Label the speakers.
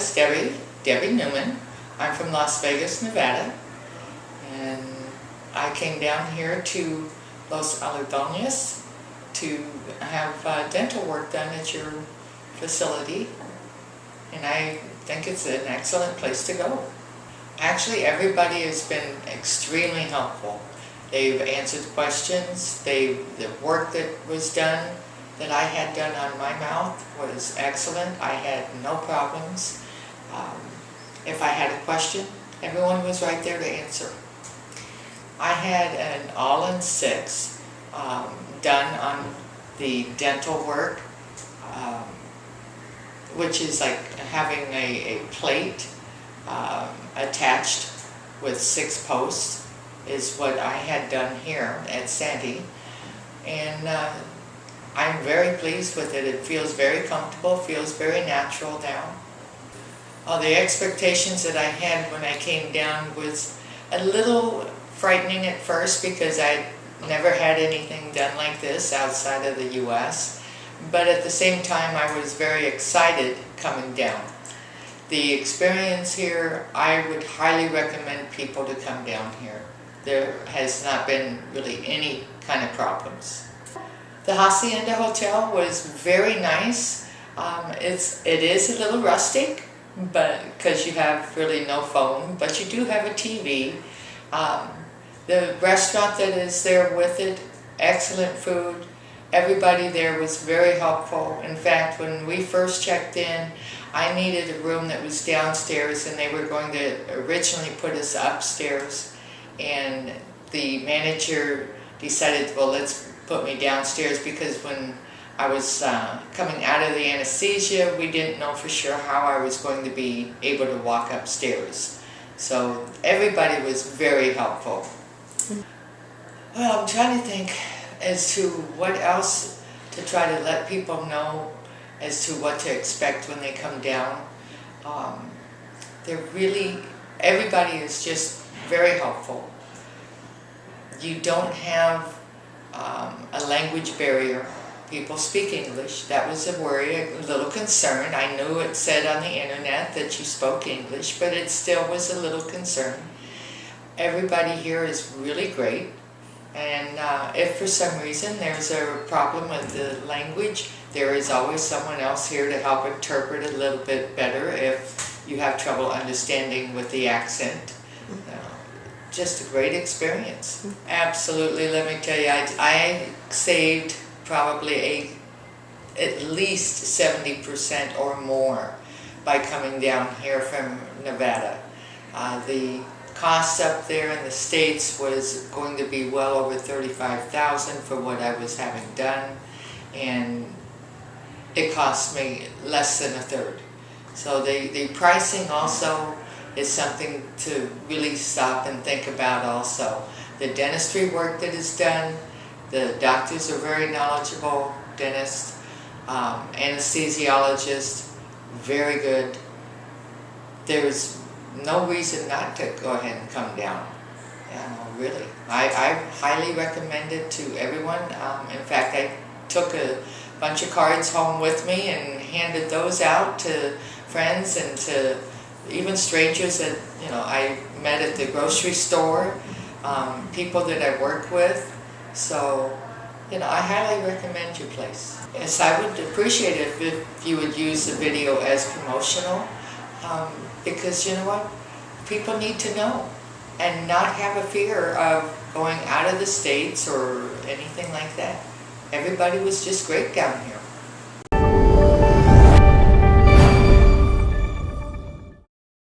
Speaker 1: is Debbie, Debbie Newman. I'm from Las Vegas, Nevada. And I came down here to Los Algodones to have uh, dental work done at your facility. And I think it's an excellent place to go. Actually, everybody has been extremely helpful. They've answered questions, they, the work that was done, that I had done on my mouth was excellent. I had no problems. Um, if I had a question, everyone was right there to answer. I had an all-on-six um, done on the dental work, um, which is like having a, a plate um, attached with six posts is what I had done here at Sani. And uh, I'm very pleased with it. It feels very comfortable, feels very natural now. Uh, the expectations that I had when I came down was a little frightening at first because I never had anything done like this outside of the U.S. But at the same time, I was very excited coming down. The experience here, I would highly recommend people to come down here. There has not been really any kind of problems. The Hacienda Hotel was very nice. Um, it's, it is a little rustic, but because you have really no phone, but you do have a TV. Um, the restaurant that is there with it, excellent food. Everybody there was very helpful. In fact, when we first checked in, I needed a room that was downstairs and they were going to originally put us upstairs. And the manager decided, well, let's put me downstairs because when I was uh, coming out of the anesthesia, we didn't know for sure how I was going to be able to walk upstairs. So everybody was very helpful. Well, I'm trying to think as to what else to try to let people know as to what to expect when they come down. Um, they're really, everybody is just very helpful. You don't have um, a language barrier. People speak English. That was a worry, a little concern. I knew it said on the internet that you spoke English, but it still was a little concern. Everybody here is really great. And uh, if for some reason there's a problem with the language, there is always someone else here to help interpret a little bit better if you have trouble understanding with the accent just a great experience. Absolutely, let me tell you, I, I saved probably a at least 70% or more by coming down here from Nevada. Uh, the cost up there in the States was going to be well over 35000 for what I was having done and it cost me less than a third. So the, the pricing also is something to really stop and think about also. The dentistry work that is done, the doctors are very knowledgeable, dentists, um, anesthesiologists, very good. There's no reason not to go ahead and come down. Yeah, really. I, I highly recommend it to everyone. Um, in fact, I took a bunch of cards home with me and handed those out to friends and to even strangers that you know I met at the grocery store, um, people that I work with. So, you know, I highly recommend your place. Yes, I would appreciate it if you would use the video as promotional, um, because you know what, people need to know and not have a fear of going out of the states or anything like that. Everybody was just great down here.